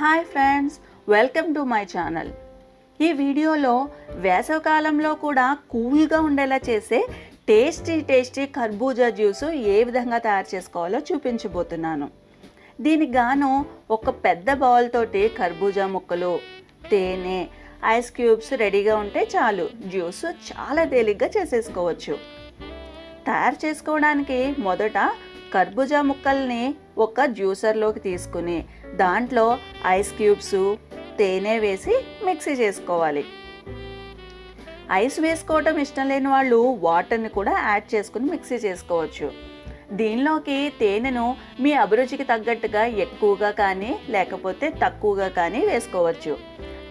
Hi friends welcome to my channel. ఈ వీడియోలో వేసవకాలంలో కూడా కూల్గా ఉండేలా చేసే టేస్టీ టేస్టీ కర్బూజా జ్యూసు ఏ విధంగా తయారు చేసుకోవాలో చూపించబోతున్నాను. దీనికి గాను ఒక పెద్ద బౌల్ తోటి కర్బూజా ముక్కలు తేనె ఐస్ క్యూబ్స్ రెడీగా ఉంటే చాలు. జ్యూస్ చాలా తేలిగ్గా చేసేసుకోవచ్చు. తయారు చేసుకోవడానికి మొదట కర్బూజా ముక్కల్ని ఒక జ్యూసర్లోకి తీసుకుని దాంట్లో ఐస్ క్యూబ్స్ తేనె వేసి మిక్సీ చేసుకోవాలి. ఐస్ వేసుకోవటం ఇష్టం లేని వాళ్ళు వాటర్ని కూడా యాడ్ చేసుకుని మిక్సీ చేసుకోవచ్చు. దీనిలోకి తేనెను మీ అభిరుచికి తగ్గట్టుగా ఎక్కువగా కానీ లేకపోతే తక్కువగా కానీ వేసుకోవచ్చు.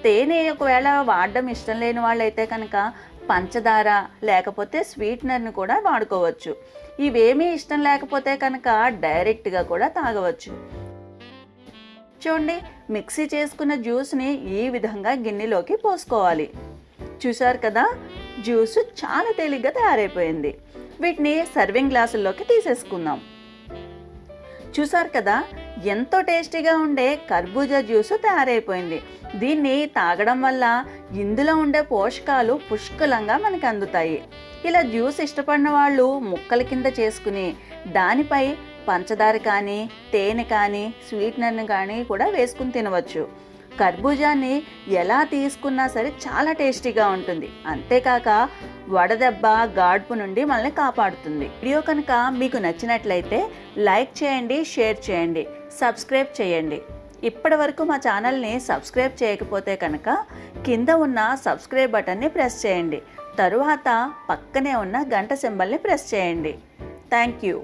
తేనె ఒకవేళ వాడడం ఇష్టం లేని వాళ్ళైతే కనుక పంచదార లేకపోతే స్వీట్నర్ని కూడా వాడుకోవచ్చు. ఇవేమీ ఇష్టం లేకపోతే కనుక డైరెక్ట్గా కూడా తాగవచ్చు. చూడండి మిక్సీ చేసుకున్న జ్యూస్ని ఈ విధంగా గిన్నెలోకి పోసుకోవాలి. చూసారు కదా జ్యూస్ చాలా తేలిగ్గా తయారైపోయింది. వీటిని సర్వింగ్ గ్లాసుల్లోకి తీసేసుకుందాం. చూసారు కదా ఎంతో టేస్టీగా ఉండే కర్బూజా జ్యూస్ తయారైపోయింది. దీన్ని తాగడం వల్ల ఇందులో ఉండే పోషకాలు పుష్కలంగా మనకు అందుతాయి. ఇలా జ్యూస్ ఇష్టపడిన వాళ్ళు ముక్కల కింద చేసుకుని దానిపై పంచదార కానీ తేనె కానీ స్వీట్నర్ని కానీ కూడా వేసుకుని తినవచ్చు. కర్బూజాన్ని ఎలా తీసుకున్నా సరే చాలా టేస్టీగా ఉంటుంది. అంతేకాక వడదెబ్బ గాడ్పు నుండి మనల్ని కాపాడుతుంది. వీడియో కనుక మీకు నచ్చినట్లయితే లైక్ చేయండి షేర్ చేయండి. సబ్స్క్రైబ్ చేయండి. ఇప్పటి వరకు మా ఛానల్ని సబ్స్క్రైబ్ చేయకపోతే కనుక కింద ఉన్న సబ్స్క్రైబ్ బటన్ని ప్రెస్ చేయండి. తరువాత పక్కనే ఉన్న గంట సింబల్ని ప్రెస్ చేయండి. Thank you.